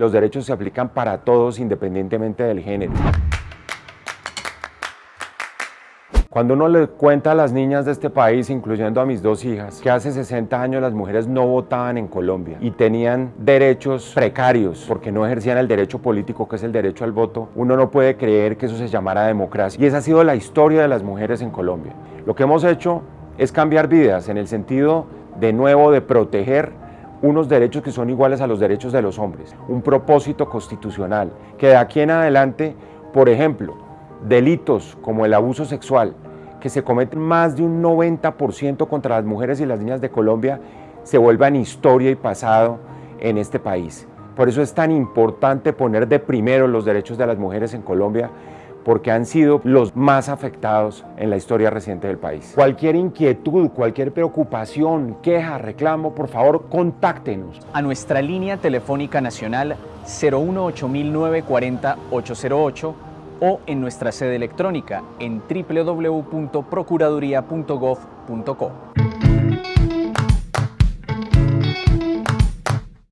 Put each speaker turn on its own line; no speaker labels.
Los derechos se aplican para todos independientemente del género. Cuando uno le cuenta a las niñas de este país, incluyendo a mis dos hijas, que hace 60 años las mujeres no votaban en Colombia y tenían derechos precarios porque no ejercían el derecho político que es el derecho al voto, uno no puede creer que eso se llamara democracia. Y esa ha sido la historia de las mujeres en Colombia. Lo que hemos hecho es cambiar vidas en el sentido de nuevo de proteger unos derechos que son iguales a los derechos de los hombres, un propósito constitucional que de aquí en adelante, por ejemplo, delitos como el abuso sexual, que se cometen más de un 90% contra las mujeres y las niñas de Colombia, se vuelvan historia y pasado en este país. Por eso es tan importante poner de primero los derechos de las mujeres en Colombia, porque han sido los más afectados en la historia reciente del país. Cualquier inquietud, cualquier preocupación, queja, reclamo, por favor, contáctenos.
A nuestra línea telefónica nacional 018940 808 o en nuestra sede electrónica en www.procuraduría.gov.co.